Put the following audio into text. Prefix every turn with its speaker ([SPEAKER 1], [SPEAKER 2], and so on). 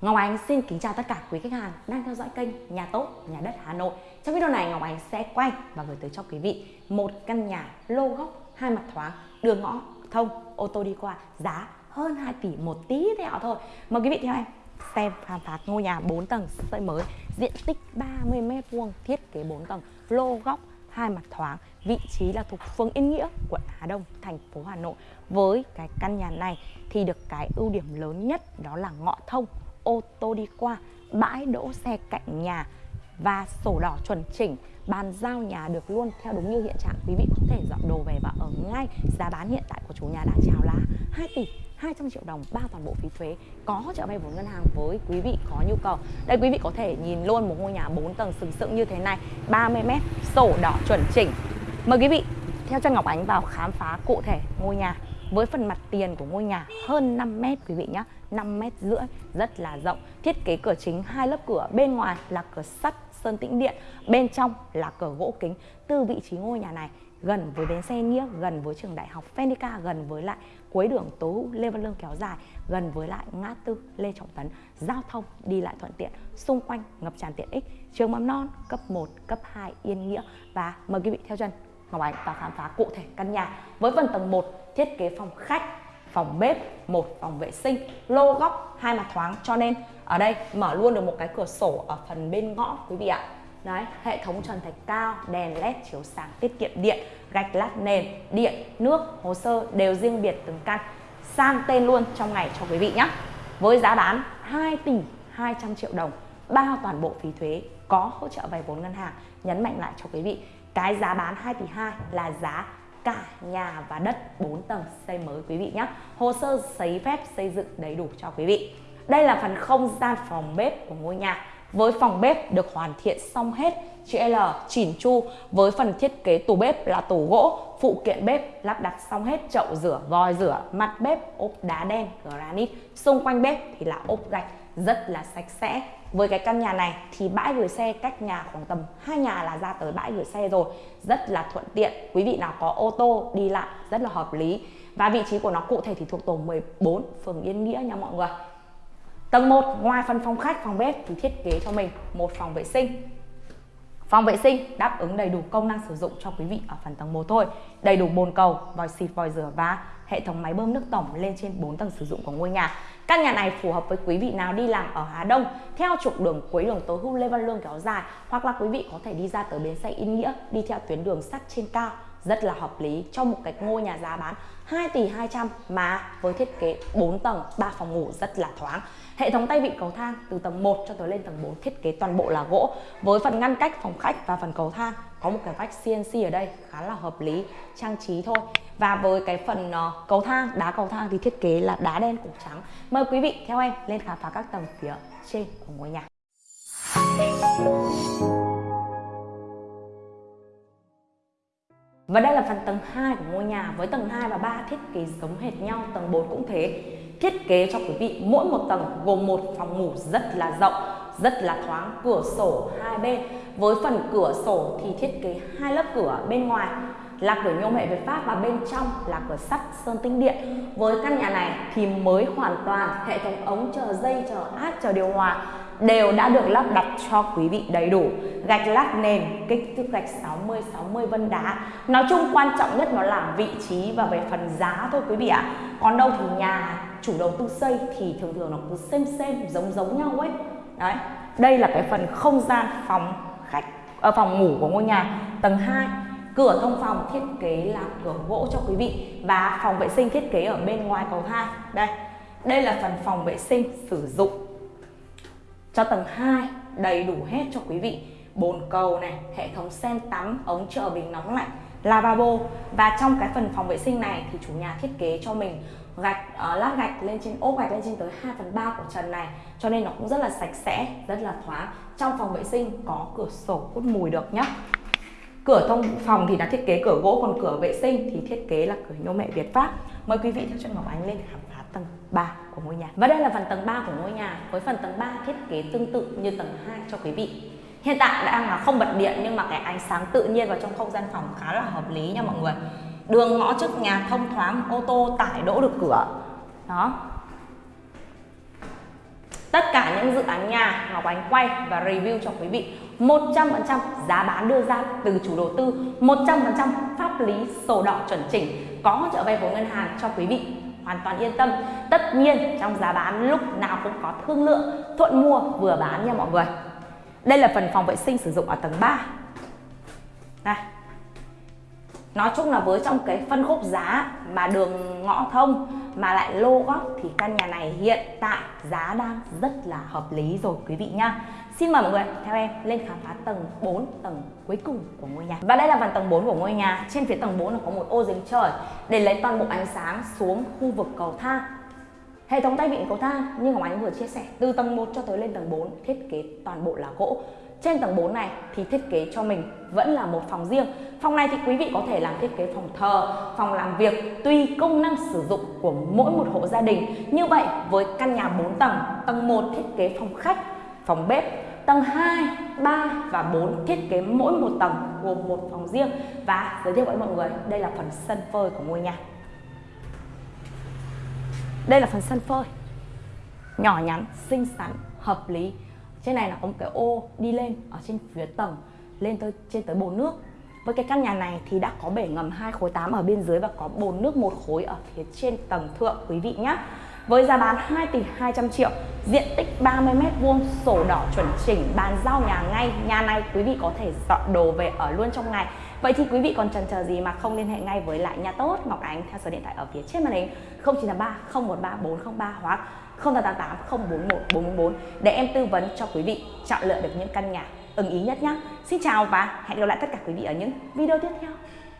[SPEAKER 1] Ngọc Ánh xin kính chào tất cả quý khách hàng đang theo dõi kênh Nhà Tốt, Nhà Đất Hà Nội. Trong video này Ngọc Ánh sẽ quay và gửi tới cho quý vị một căn nhà lô góc hai mặt thoáng, đường ngõ thông, ô tô đi qua, giá hơn 2 tỷ một tí tẹo thôi. Mời quý vị theo em xem khám phá ngôi nhà 4 tầng xây mới, diện tích 30 m2, thiết kế 4 tầng, lô góc hai mặt thoáng, vị trí là thuộc phường Yên Nghĩa, quận Hà Đông, thành phố Hà Nội. Với cái căn nhà này thì được cái ưu điểm lớn nhất đó là ngõ thông ô tô đi qua, bãi đỗ xe cạnh nhà và sổ đỏ chuẩn chỉnh. Bàn giao nhà được luôn theo đúng như hiện trạng. Quý vị có thể dọn đồ về và ở ngay. Giá bán hiện tại của chủ nhà đã chào là 2 tỷ 200 triệu đồng bao toàn bộ phí thuế. Có trợ vay vốn ngân hàng với quý vị có nhu cầu. Đây quý vị có thể nhìn luôn một ngôi nhà 4 tầng sừng sững như thế này. 30 mét sổ đỏ chuẩn chỉnh. Mời quý vị theo chân Ngọc Ánh vào khám phá cụ thể ngôi nhà với phần mặt tiền của ngôi nhà hơn 5 mét quý vị nhé. 5 mét rưỡi, rất là rộng. Thiết kế cửa chính hai lớp cửa, bên ngoài là cửa sắt sơn tĩnh điện, bên trong là cửa gỗ kính. Từ vị trí ngôi nhà này, gần với bến xe nghĩa, gần với trường đại học Fenica gần với lại cuối đường Tố Hữu Lê Văn Lương kéo dài, gần với lại ngã tư Lê Trọng Tấn. Giao thông đi lại thuận tiện, xung quanh ngập tràn tiện ích. Trường mầm non cấp 1 cấp 2 Yên Nghĩa. Và mời quý vị theo chân, Ngọc Ánh vào khám phá cụ thể căn nhà. Với phần tầng 1 thiết kế phòng khách phòng bếp, một phòng vệ sinh, lô góc, hai mặt thoáng. Cho nên ở đây mở luôn được một cái cửa sổ ở phần bên ngõ, quý vị ạ. Đấy, hệ thống trần thạch cao, đèn led chiếu sáng, tiết kiệm điện, gạch lát nền, điện, nước, hồ sơ đều riêng biệt từng căn. Sang tên luôn trong ngày cho quý vị nhé với giá bán 2 tỷ 200 triệu đồng, bao toàn bộ phí thuế, có hỗ trợ vay vốn ngân hàng. Nhấn mạnh lại cho quý vị, cái giá bán 2 tỷ 2 là giá cả nhà và đất 4 tầng xây mới quý vị nhé. Hồ sơ giấy phép xây dựng đầy đủ cho quý vị. Đây là phần không gian phòng bếp của ngôi nhà. Với phòng bếp được hoàn thiện xong hết, chữ L, chỉn chu. Với phần thiết kế tủ bếp là tủ gỗ, phụ kiện bếp lắp đặt xong hết, chậu rửa, vòi rửa, mặt bếp, ốp đá đen, granite. Xung quanh bếp thì là ốp gạch rất là sạch sẽ. Với cái căn nhà này thì bãi gửi xe cách nhà khoảng tầm hai nhà là ra tới bãi gửi xe rồi. Rất là thuận tiện. Quý vị nào có ô tô đi lại rất là hợp lý. Và vị trí của nó cụ thể thì thuộc tổ 14 phường Yên Nghĩa nha mọi người. Tầng 1 ngoài phần phòng khách phòng bếp thì thiết kế cho mình một phòng vệ sinh. Phòng vệ sinh đáp ứng đầy đủ công năng sử dụng cho quý vị ở phần tầng 1 thôi. Đầy đủ bồn cầu, vòi xịt, vòi rửa và hệ thống máy bơm nước tổng lên trên 4 tầng sử dụng của ngôi nhà. Căn nhà này phù hợp với quý vị nào đi làm ở Hà Đông, theo trục đường cuối đường Tố Hữu Lê Văn Lương kéo dài, hoặc là quý vị có thể đi ra tới bến xe Yên Nghĩa, đi theo tuyến đường sắt trên cao rất là hợp lý cho một cái ngôi nhà giá bán 2 tỷ 200 mà với thiết kế 4 tầng 3 phòng ngủ rất là thoáng. Hệ thống tay vịn cầu thang từ tầng 1 cho tới lên tầng 4 thiết kế toàn bộ là gỗ. Với phần ngăn cách phòng khách và phần cầu thang có một cái vách CNC ở đây khá là hợp lý trang trí thôi. Và với cái phần uh, cầu thang đá cầu thang thì thiết kế là đá đen cục trắng. Mời quý vị theo em lên khám phá các tầng phía trên của ngôi nhà. Và đây là phần tầng 2 của ngôi nhà với tầng 2 và 3 thiết kế giống hệt nhau, tầng 4 cũng thế. Thiết kế cho quý vị mỗi một tầng gồm một phòng ngủ rất là rộng, rất là thoáng, cửa sổ hai bên. Với phần cửa sổ thì thiết kế hai lớp cửa bên ngoài là cửa nhôm hệ Việt Pháp và bên trong là cửa sắt sơn tinh điện. Với căn nhà này thì mới hoàn toàn hệ thống ống chờ dây, chờ át, chờ điều hòa đều đã được lắp đặt cho quý vị đầy đủ. Gạch lát nền, kích thước gạch 60 60 vân đá. Nói chung quan trọng nhất nó là vị trí và về phần giá thôi quý vị ạ. Còn đâu thì nhà chủ đầu tư xây thì thường thường nó cứ xem xem, giống giống nhau ấy. Đấy, đây là cái phần không gian phòng khách ở phòng ngủ của ngôi nhà. Tầng 2 cửa thông phòng thiết kế là cửa gỗ cho quý vị và phòng vệ sinh thiết kế ở bên ngoài cầu thang đây đây là phần phòng vệ sinh sử dụng cho tầng 2 đầy đủ hết cho quý vị. Bồn cầu này hệ thống sen tắm ống trợ bình nóng lạnh lavabo. Và trong cái phần phòng vệ sinh này thì chủ nhà thiết kế cho mình gạch uh, lát gạch lên trên ốp gạch lên trên tới 2 phần 3 của trần này. Cho nên nó cũng rất là sạch sẽ rất là thoáng. Trong phòng vệ sinh có cửa sổ hút mùi được nhé cửa thông phòng thì đã thiết kế cửa gỗ còn cửa vệ sinh thì thiết kế là cửa nhôm mẹ Việt Pháp. Mời quý vị theo chân Ngọc Ánh lên khám phá tầng 3 của ngôi nhà. Và đây là phần tầng 3 của ngôi nhà, với phần tầng 3 thiết kế tương tự như tầng 2 cho quý vị. Hiện tại đang là không bật điện, nhưng mà cái ánh sáng tự nhiên vào trong không gian phòng khá là hợp lý nha mọi người. Đường ngõ trước nhà thông thoáng, ô tô tải đỗ được cửa. Đó. Tất cả những dự án nhà Ngọc Ánh quay và review cho quý vị 100% giá bán đưa ra từ chủ đầu tư 100% pháp lý sổ đỏ chuẩn chỉnh, có hỗ trợ vay vốn ngân hàng cho quý vị hoàn toàn yên tâm. Tất nhiên trong giá bán lúc nào cũng có thương lượng thuận mua vừa bán nha mọi người. Đây là phần phòng vệ sinh sử dụng ở tầng 3 Này, nói chung là với trong cái phân khúc giá mà đường ngõ thông mà lại lô góc thì căn nhà này hiện tại giá đang rất là hợp lý rồi quý vị nhá. Xin mời mọi người theo em lên khám phá tầng 4, tầng cuối cùng của ngôi nhà. Và đây là phần tầng 4 của ngôi nhà. Trên phía tầng 4 là có một ô giếng trời để lấy toàn bộ ánh sáng xuống khu vực cầu thang. Hệ thống tay vịn cầu thang như Hồng Ánh vừa chia sẻ, từ tầng 1 cho tới lên tầng 4 thiết kế toàn bộ là gỗ. Trên tầng 4 này thì thiết kế cho mình vẫn là một phòng riêng. Phòng này thì quý vị có thể làm thiết kế phòng thờ, phòng làm việc tùy công năng sử dụng của mỗi một hộ gia đình. Như vậy với căn nhà 4 tầng, tầng 1 thiết kế phòng khách, phòng bếp, tầng 2, 3 và 4 thiết kế mỗi một tầng gồm một phòng riêng. Và giới thiệu với mọi người đây là phần sân phơi của ngôi nhà. Đây là phần sân phơi nhỏ nhắn, xinh xắn, hợp lý. Trên này là có một cái ô đi lên ở trên phía tầng lên tới trên tới bồn nước. Với cái căn nhà này thì đã có bể ngầm hai khối 8 ở bên dưới và có bồn nước một khối ở phía trên tầng thượng quý vị nhé với giá bán 2 tỷ 200 triệu, diện tích 30 m vuông, sổ đỏ chuẩn chỉnh, bàn giao nhà ngay, nhà này quý vị có thể dọn đồ về ở luôn trong ngày Vậy thì quý vị còn chần chờ gì mà không liên hệ ngay với lại nhà tốt Ngọc Ánh theo số điện thoại ở phía trên màn hình 0983 013 403 hoặc 0888 041 444 để em tư vấn cho quý vị chọn lựa được những căn nhà ưng ý nhất nhé. Xin chào và hẹn gặp lại tất cả quý vị ở những video tiếp theo.